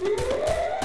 Yeah!